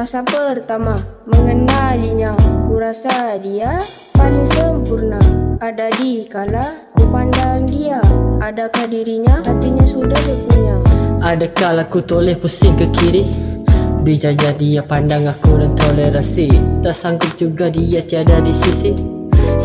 Fasa pertama mengenalinya. Ku rasa dia paling sempurna Ada di kala ku pandang dia. Adakah dirinya hatinya sudah berpunya Ada kala ku toleh pusing ke kiri? Bijanya dia pandang aku dan tolerasi Tak sanggup juga dia tiada di sisi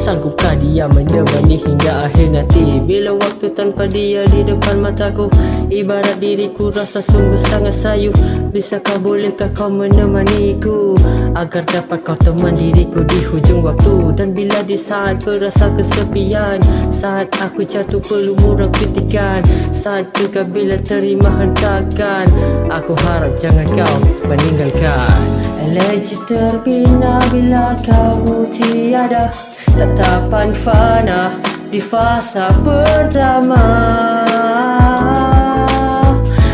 Sanggupkah dia menemani hingga akhir nanti? Bila waktu tanpa dia di depan mataku Ibarat diriku rasa sungguh sangat sayu Bisakah bolehkah kau menemaniku Agar dapat kau teman diriku di hujung waktu? Dan bila di saat berasa kesepian Saat aku jatuh pelumuran kritikan Saat juga bila terima hentakan Aku harap jangan kau meninggalkan. Eleji terbina bila kamu tiada Tetapan fana di fasa pertama.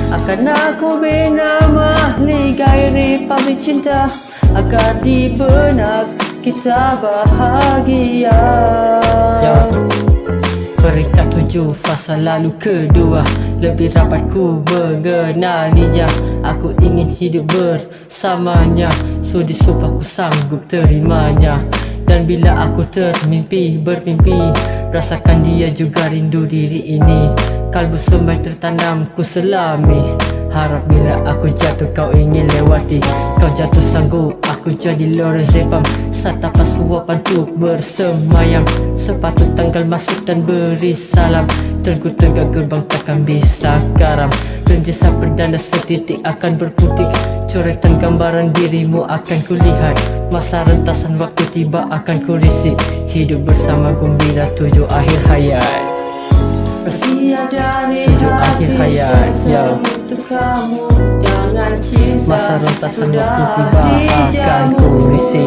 Akan aku bina mahli gairi pamit cinta Agar di benak kita bahagia. Ya. Peringkat tujuh fasa lalu kedua. Lebih rapat ku mengenalinya. Aku ingin hidup bersamanya. Sudi sumpah ku sanggup terimanya dan bila aku termimpi, bermimpi Rasakan dia juga rindu diri ini. Kalbu semai tertanam ku selami. Harap bila aku jatuh kau ingin lewati. Kau jatuh sanggup aku jadi Lorazepam Satapan suapan tu bersemayam. Sepatut tanggal masuk dan beri salam. Tergut tegak gerbang takkan bisa karam Renjesa perdana setitik akan berputik. Coretan gambaran dirimu akan kulihat. Masa rentasan waktu tiba akan kurisi Hidup bersama gembira tujuh akhir hayat. Bersiap dari Tujuh akhir hayat ya. Kamu. Jangan cinta Masa rentasan waktu tiba akan kurisi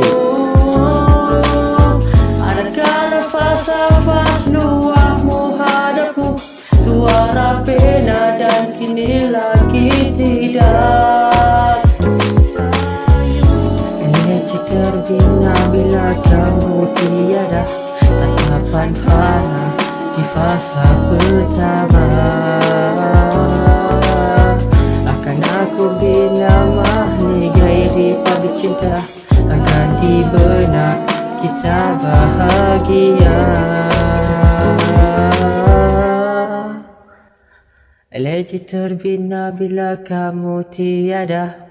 dan kini lagi tidak. Terbina bila kamu tiada Tatapan fana di fasa pertama. Akan aku bina mahli gairi pabrik cinta Akan di benak kita bahagia Eleji terbina bila kamu tiada